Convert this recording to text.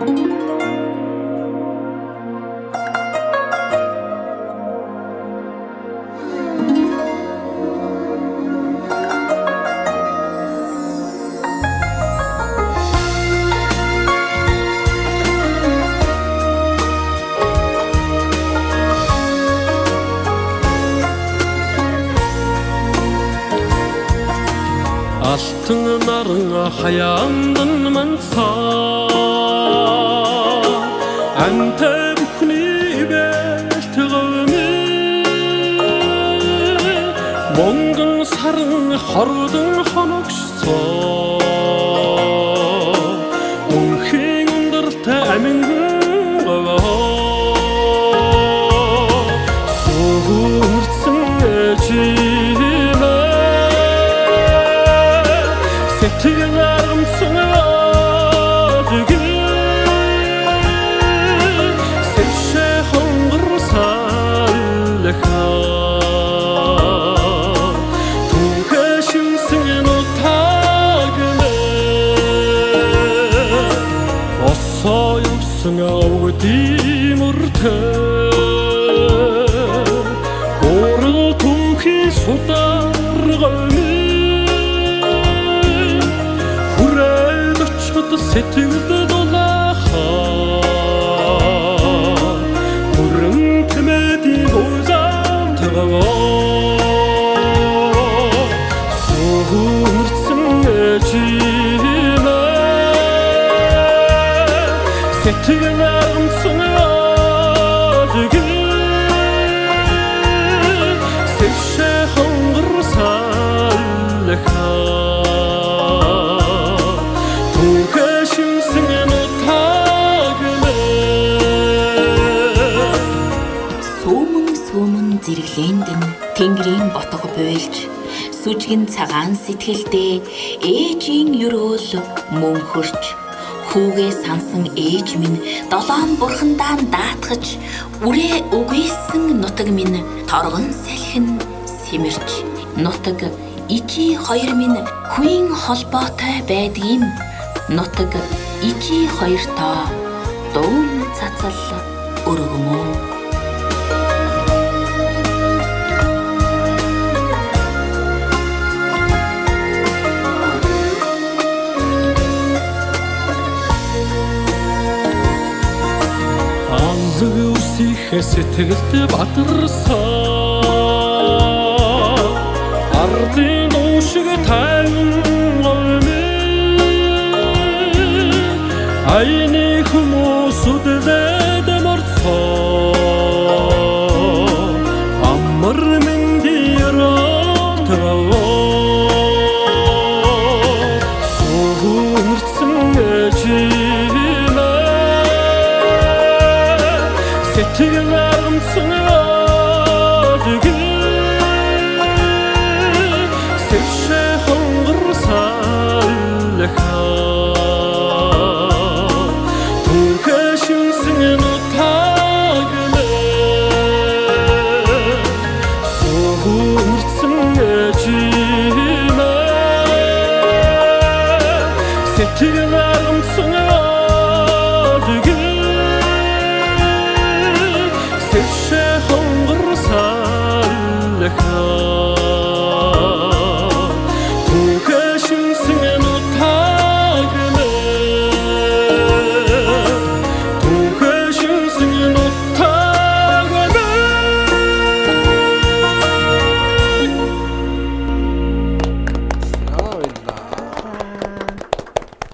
Aşkının arına hayandın mınsa амтай бүхний бэлтгэмэ монгон саран хордон хоногшсоо үнхийн өндартай амин сэтгэлд дулаахаа хүрэн тэмэдийн узаан таваа сүрцэн ээжимээ сүүмэн зэрэглээнд нь Тэнгэрийн ботго буйлж сүжгэн цагаан сэтгэлдээ ээжийн өрөөл мөн хөрч хүүгээ сансан ээж минь долоон бурхандаа даатгаж үрээ үгүйсэн нутаг минь торгон салхин сэмэрч. Нутаг ижи хоёр минь хүйн холбоотой байдгийм. Нутаг ижи хоёртоо дуун цацал өргөмөө Анзаг үсихэ сэтгэлд бадарсаа Ардын уушиг тайван гомэ Айны хүмүүсүдээд морцоо Geçti günlerim sınıyor gün Sevşe hongır sallaka Turkeşim sinin utagılı Soğurtsun necime Setti